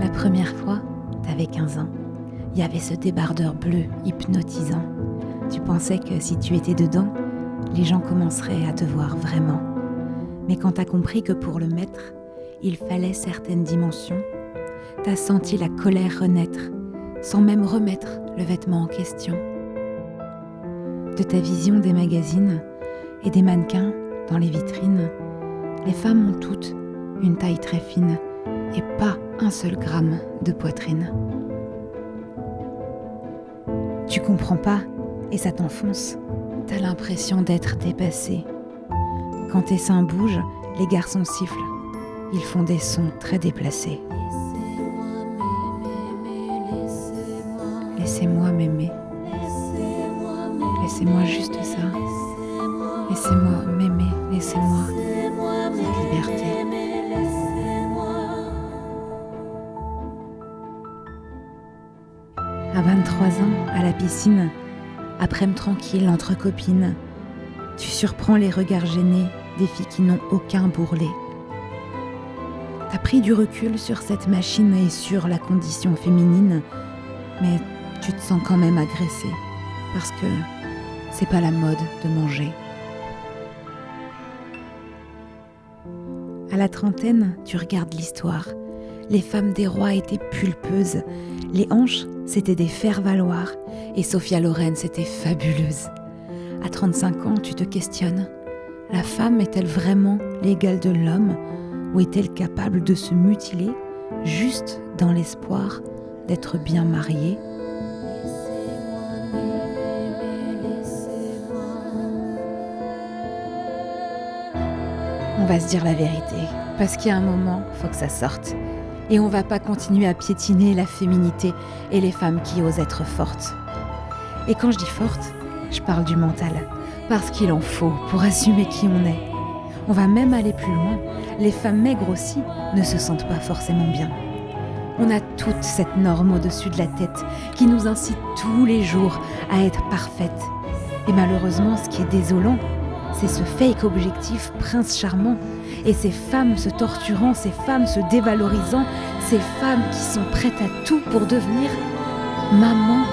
La première fois, t'avais 15 ans. Il y avait ce débardeur bleu hypnotisant. Tu pensais que si tu étais dedans, les gens commenceraient à te voir vraiment. Mais quand t'as compris que pour le mettre, il fallait certaines dimensions, t'as senti la colère renaître, sans même remettre le vêtement en question. De ta vision des magazines et des mannequins dans les vitrines, les femmes ont toutes une taille très fine et pas un seul gramme de poitrine. Tu comprends pas et ça t'enfonce. T'as l'impression d'être dépassé. Quand tes seins bougent, les garçons sifflent. Ils font des sons très déplacés. Laissez-moi m'aimer. Laissez-moi juste ça. Laissez-moi m'aimer. Laissez-moi À 23 ans, à la piscine, après-midi tranquille entre copines, tu surprends les regards gênés des filles qui n'ont aucun bourrelet. T'as pris du recul sur cette machine et sur la condition féminine, mais tu te sens quand même agressé parce que c'est pas la mode de manger. À la trentaine, tu regardes l'histoire. Les femmes des rois étaient pulpeuses, les hanches, c'était des faire-valoir, et Sophia Loren, c'était fabuleuse. À 35 ans, tu te questionnes. La femme est-elle vraiment l'égale de l'homme? Ou est-elle capable de se mutiler juste dans l'espoir d'être bien mariée? On va se dire la vérité, parce qu'il y a un moment, faut que ça sorte. Et on va pas continuer à piétiner la féminité et les femmes qui osent être fortes. Et quand je dis forte, je parle du mental, parce qu'il en faut pour assumer qui on est. On va même aller plus loin, les femmes maigres aussi ne se sentent pas forcément bien. On a toute cette norme au-dessus de la tête qui nous incite tous les jours à être parfaite. Et malheureusement, ce qui est désolant, c'est ce fake objectif prince charmant. Et ces femmes se torturant, ces femmes se dévalorisant, ces femmes qui sont prêtes à tout pour devenir maman